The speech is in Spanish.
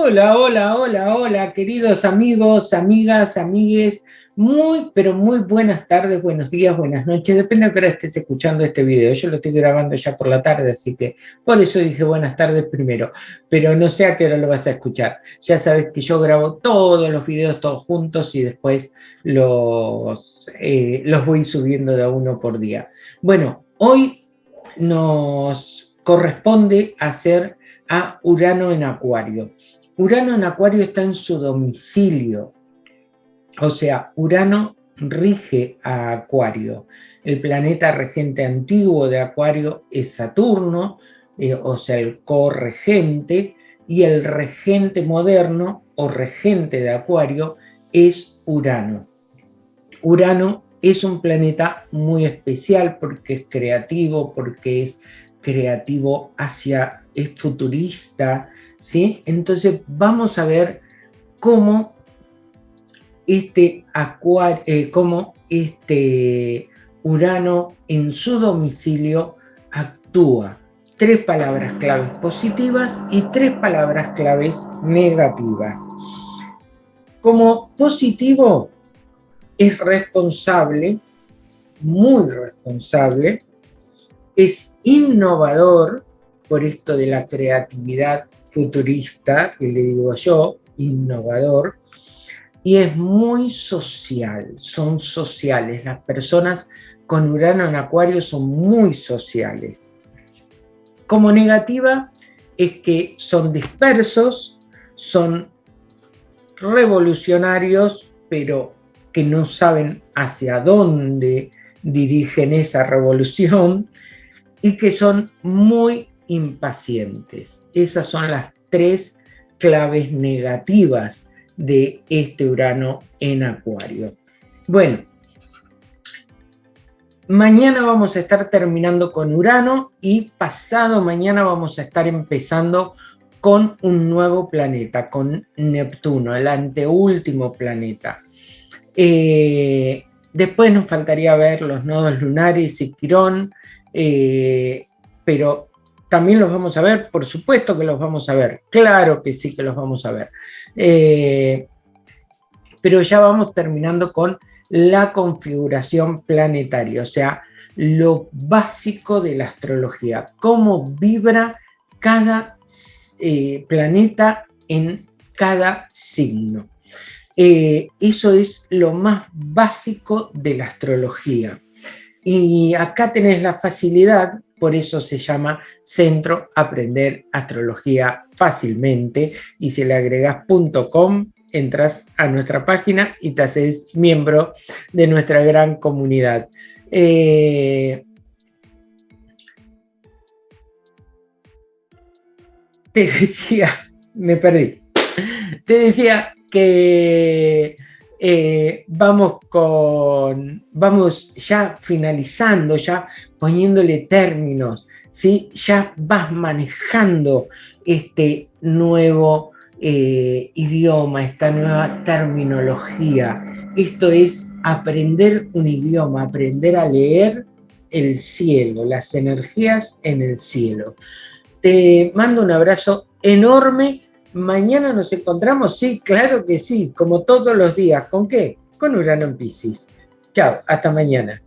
Hola, hola, hola, hola, queridos amigos, amigas, amigues. Muy, pero muy buenas tardes, buenos días, buenas noches. Depende de qué hora estés escuchando este video. Yo lo estoy grabando ya por la tarde, así que por eso dije buenas tardes primero. Pero no sé a qué hora lo vas a escuchar. Ya sabes que yo grabo todos los videos todos juntos y después los, eh, los voy subiendo de uno por día. Bueno, hoy nos corresponde hacer a Urano en Acuario. Urano en Acuario está en su domicilio, o sea, Urano rige a Acuario. El planeta regente antiguo de Acuario es Saturno, eh, o sea, el corregente, y el regente moderno o regente de Acuario es Urano. Urano es un planeta muy especial porque es creativo, porque es creativo hacia, es futurista, ¿sí? Entonces vamos a ver cómo este, acuario, eh, cómo este Urano en su domicilio actúa. Tres palabras claves positivas y tres palabras claves negativas. Como positivo, es responsable, muy responsable, es innovador, por esto de la creatividad futurista, que le digo yo, innovador, y es muy social, son sociales. Las personas con Urano en Acuario son muy sociales. Como negativa es que son dispersos, son revolucionarios, pero que no saben hacia dónde dirigen esa revolución, y que son muy impacientes. Esas son las tres claves negativas de este Urano en Acuario. Bueno, mañana vamos a estar terminando con Urano y pasado mañana vamos a estar empezando con un nuevo planeta, con Neptuno, el anteúltimo planeta. Eh, después nos faltaría ver los nodos lunares y Quirón, eh, pero también los vamos a ver, por supuesto que los vamos a ver, claro que sí que los vamos a ver. Eh, pero ya vamos terminando con la configuración planetaria, o sea, lo básico de la astrología, cómo vibra cada planeta en cada signo. Eso es lo más básico de la astrología. Y acá tenés la facilidad, por eso se llama Centro Aprender Astrología Fácilmente, y si le agregas .com, entras a nuestra página y te haces miembro de nuestra gran comunidad. Eh, te decía, me perdí, te decía que eh, vamos, con, vamos ya finalizando, ya poniéndole términos, ¿sí? ya vas manejando este nuevo eh, idioma, esta nueva terminología. Esto es aprender un idioma, aprender a leer el cielo, las energías en el cielo. Te mando un abrazo enorme Mañana nos encontramos, sí, claro que sí, como todos los días. ¿Con qué? Con Urano en Pisces. Chao, hasta mañana.